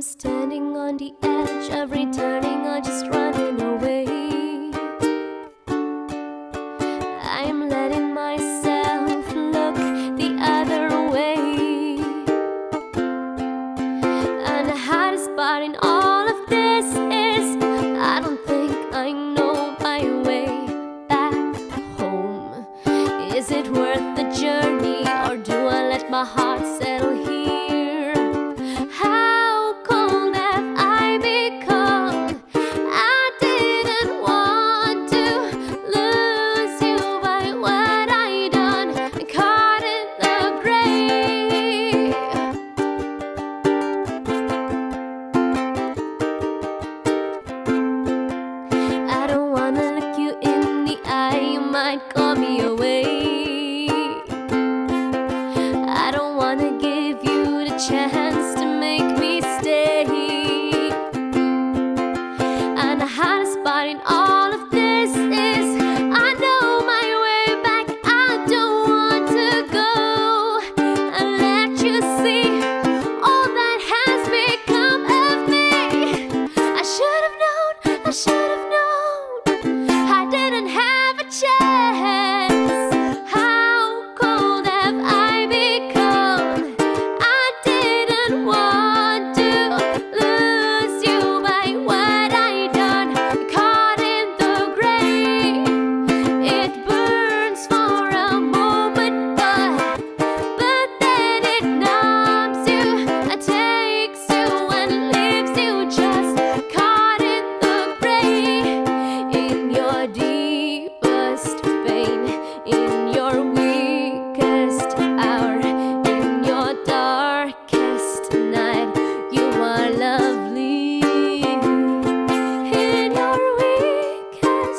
I'm standing on the edge of returning or just running away. I'm letting myself look the other way. And the hardest part in all of this is I don't think I know my way back home. Is it worth the journey or do I let my heart settle here? Chance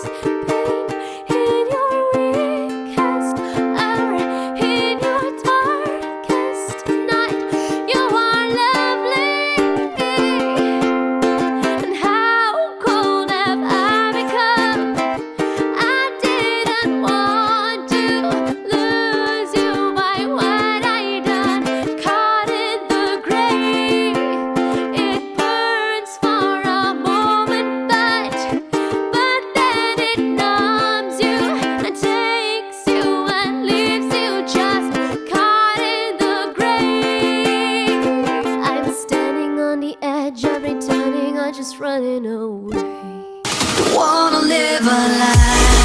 us. Just running away. Wanna live a life